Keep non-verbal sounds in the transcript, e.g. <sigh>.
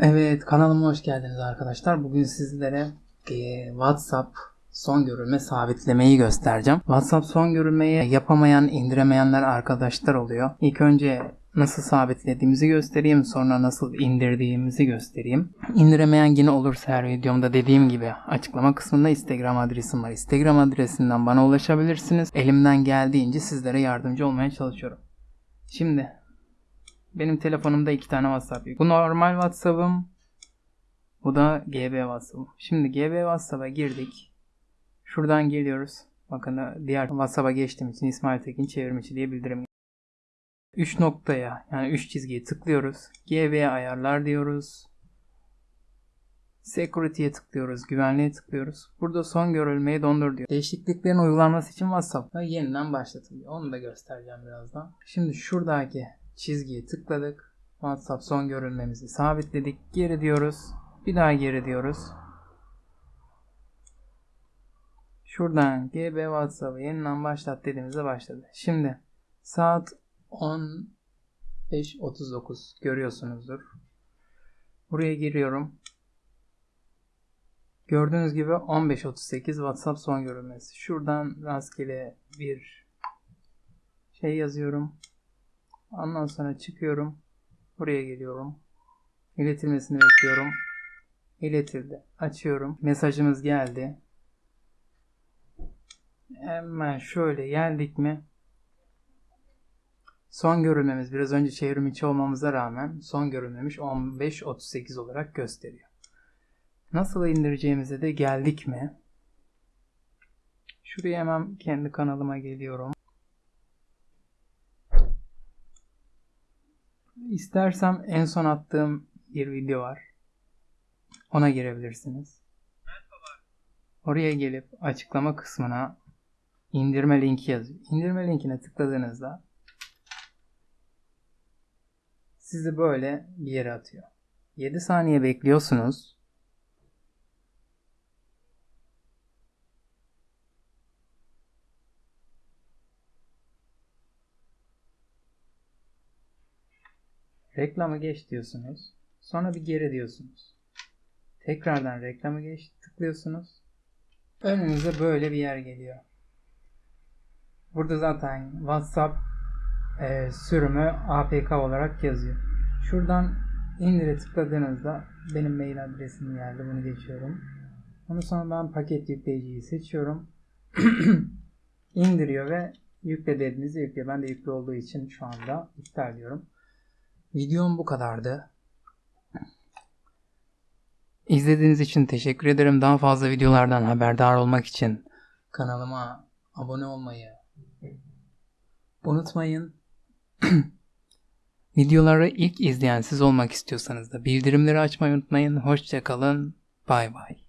Evet kanalıma hoş geldiniz arkadaşlar. Bugün sizlere e, WhatsApp son görülme sabitlemeyi göstereceğim. WhatsApp son görülmeyi yapamayan, indiremeyenler arkadaşlar oluyor. İlk önce nasıl sabitlediğimizi göstereyim. Sonra nasıl indirdiğimizi göstereyim. İndiremeyen yine olursa her videomda dediğim gibi açıklama kısmında Instagram adresim var. Instagram adresinden bana ulaşabilirsiniz. Elimden geldiğince sizlere yardımcı olmaya çalışıyorum. Şimdi benim telefonumda iki tane WhatsApp yok. Bu normal WhatsApp'ım. Bu da GB WhatsApp'ım. Şimdi GB WhatsApp'a girdik. Şuradan geliyoruz. Bakın diğer WhatsApp'a geçtiğim için İsmail Tekin çevirmişi diye bildirim 3 noktaya yani 3 çizgiye tıklıyoruz. GB ayarlar diyoruz. Security'ye tıklıyoruz. Güvenliğe tıklıyoruz. Burada son görülmeyi dondur diyor. Değişikliklerin uygulanması için WhatsApp'ta yeniden başlatılıyor. Onu da göstereceğim birazdan. Şimdi şuradaki çizgiye tıkladık. WhatsApp son görülmemizi sabitledik. Geri diyoruz. Bir daha geri diyoruz. Şuradan GB WhatsApp'ı yeniden başlat dediğimizde başladı. Şimdi saat 15.39 görüyorsunuzdur. Buraya giriyorum. Gördüğünüz gibi 15.38 WhatsApp son görülmesi. Şuradan rastgele bir şey yazıyorum. Ondan sonra çıkıyorum. Buraya geliyorum. İletilmesini bekliyorum. İletildi. Açıyorum. Mesajımız geldi. Hemen şöyle geldik mi? Son görülmemiz biraz önce çevrim içi olmamıza rağmen son görülmemiş 15.38 olarak gösteriyor. Nasıl indireceğimize de geldik mi? Şuraya hemen kendi kanalıma geliyorum. İstersem en son attığım bir video var. Ona girebilirsiniz. Oraya gelip açıklama kısmına indirme linki yazıyor. İndirme linkine tıkladığınızda sizi böyle bir yere atıyor. 7 saniye bekliyorsunuz. Reklamı geç diyorsunuz. Sonra bir geri diyorsunuz. Tekrardan reklamı geç tıklıyorsunuz. Önünüze böyle bir yer geliyor. Burada zaten WhatsApp e, sürümü APK olarak yazıyor. Şuradan indire tıkladığınızda benim mail adresim geldi. Bunu geçiyorum. Ondan sonra ben paket yükleyiciyi seçiyorum. <clears throat> indiriyor ve yükle dediğinizde yüklüyor. Ben de yüklü olduğu için şu anda iptal diyorum. Videom bu kadardı. İzlediğiniz için teşekkür ederim. Daha fazla videolardan haberdar olmak için kanalıma abone olmayı unutmayın. <clears throat> Videoları ilk izleyen siz olmak istiyorsanız da bildirimleri açmayı unutmayın. Hoşçakalın. Bay bay.